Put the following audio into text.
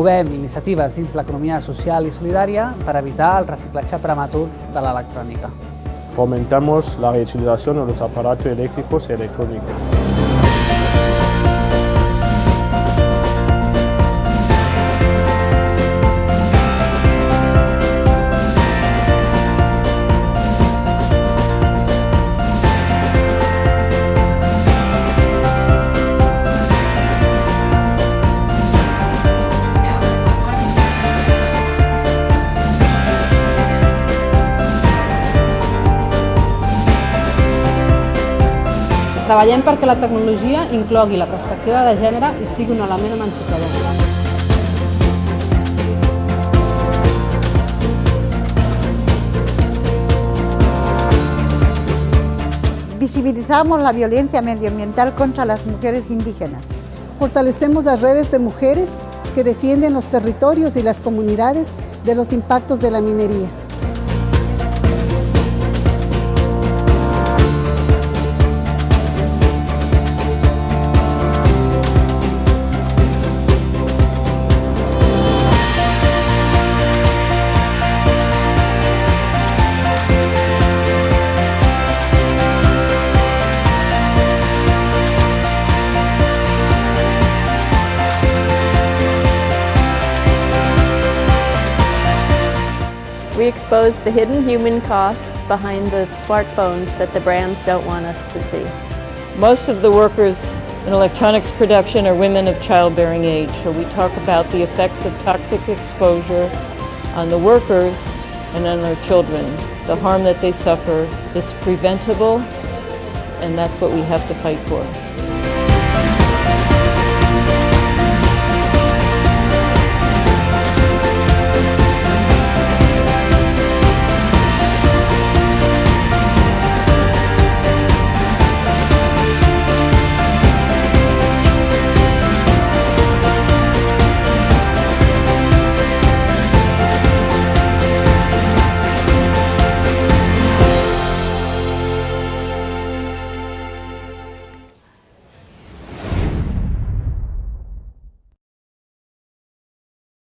promovem iniciatives dins l'economia social i solidària per evitar el reciclatge prematur de l'electrònica. Fomentamos la reutilización de los aparatos eléctricos y electrónicos. Treballem perquè la tecnologia inclogui la perspectiva de gènere i sigui un element emancipador. Visibilizamos la violencia medioambiental contra las mujeres indígenas. Fortalecemos las redes de mujeres que defienden los territorios y las comunidades de los impactos de la minería. We expose the hidden human costs behind the smartphones that the brands don't want us to see. Most of the workers in electronics production are women of childbearing age, so we talk about the effects of toxic exposure on the workers and on their children. The harm that they suffer, it's preventable, and that's what we have to fight for.